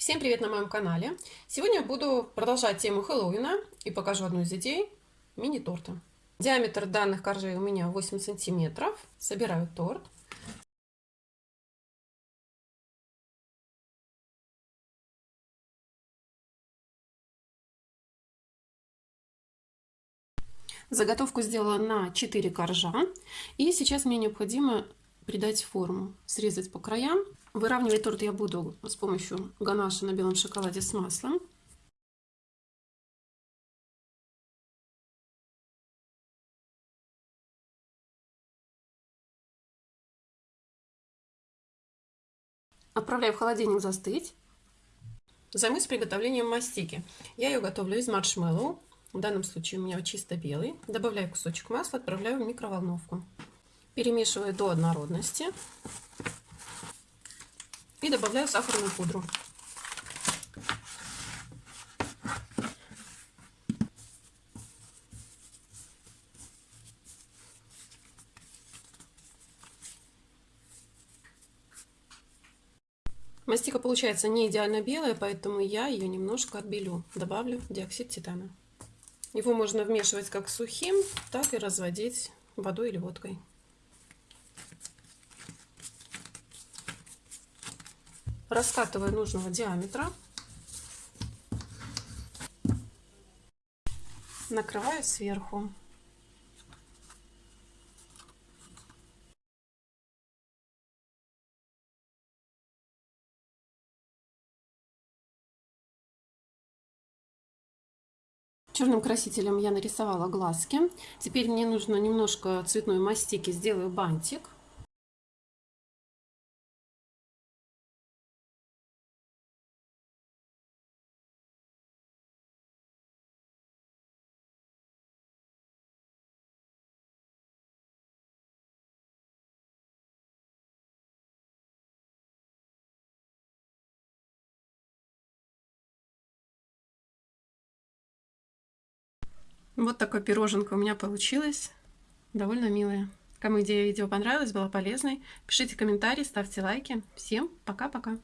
Всем привет на моем канале! Сегодня буду продолжать тему Хэллоуина и покажу одну из идей мини-торта. Диаметр данных коржей у меня 8 сантиметров. Собираю торт. Заготовку сделала на 4 коржа. И сейчас мне необходимо придать форму, срезать по краям. Выравнивать торт я буду с помощью ганаша на белом шоколаде с маслом. Отправляю в холодильник застыть. Займусь приготовлением мастики. Я ее готовлю из маршмеллоу. В данном случае у меня чисто белый. Добавляю кусочек масла, отправляю в микроволновку. Перемешиваю до однородности. И добавляю сахарную пудру. Мастика получается не идеально белая, поэтому я ее немножко отбелю. Добавлю диоксид титана. Его можно вмешивать как сухим, так и разводить водой или водкой. Раскатываю нужного диаметра. Накрываю сверху. Черным красителем я нарисовала глазки. Теперь мне нужно немножко цветной мастики, сделаю бантик. Вот такое пироженка у меня получилось. Довольно милая. Кому идея видео понравилась, была полезной, пишите комментарии, ставьте лайки. Всем пока-пока!